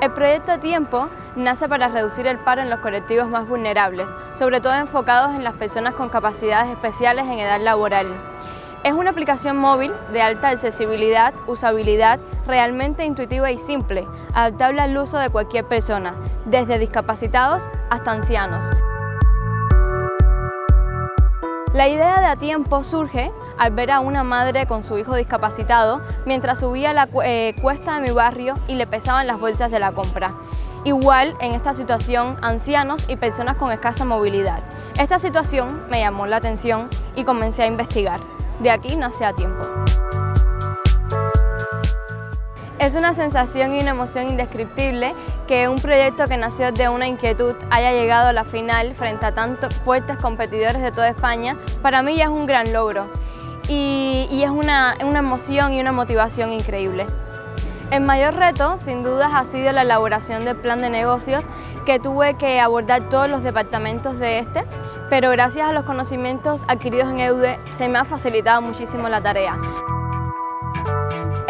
El proyecto a tiempo nace para reducir el paro en los colectivos más vulnerables, sobre todo enfocados en las personas con capacidades especiales en edad laboral. Es una aplicación móvil de alta accesibilidad, usabilidad, realmente intuitiva y simple, adaptable al uso de cualquier persona, desde discapacitados hasta ancianos. La idea de A Tiempo surge al ver a una madre con su hijo discapacitado mientras subía la eh, cuesta de mi barrio y le pesaban las bolsas de la compra. Igual en esta situación ancianos y personas con escasa movilidad. Esta situación me llamó la atención y comencé a investigar. De aquí nace A Tiempo. Es una sensación y una emoción indescriptible que un proyecto que nació de una inquietud haya llegado a la final frente a tantos fuertes competidores de toda España, para mí ya es un gran logro y, es una, una emoción y una motivación increíble. El mayor reto, sin dudas, ha sido la elaboración del plan de negocios que tuve que abordar todos los departamentos de este, pero gracias a los conocimientos adquiridos en EUDE se me ha facilitado muchísimo la tarea.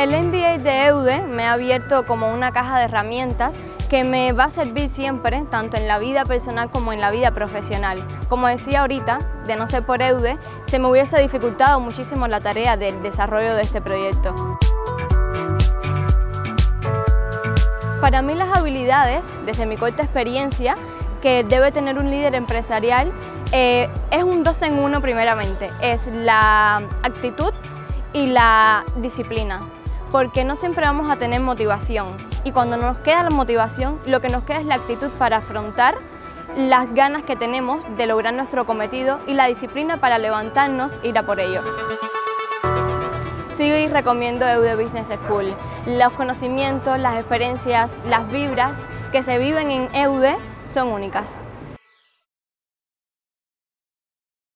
El MBA de EUDE me ha abierto como una caja de herramientas que me va a servir siempre, tanto en la vida personal como en la vida profesional. Como decía ahorita, de no ser por EUDE, se me hubiese dificultado muchísimo la tarea del desarrollo de este proyecto. Para mí las habilidades, desde mi corta experiencia, que debe tener un líder empresarial, eh, es un dos en uno primeramente. Es la actitud y la disciplina porque no siempre vamos a tener motivación y cuando nos queda la motivación, lo que nos queda es la actitud para afrontar las ganas que tenemos de lograr nuestro cometido y la disciplina para levantarnos e ir a por ello. Sigo y recomiendo EUDE Business School. Los conocimientos, las experiencias, las vibras que se viven en EUDE son únicas.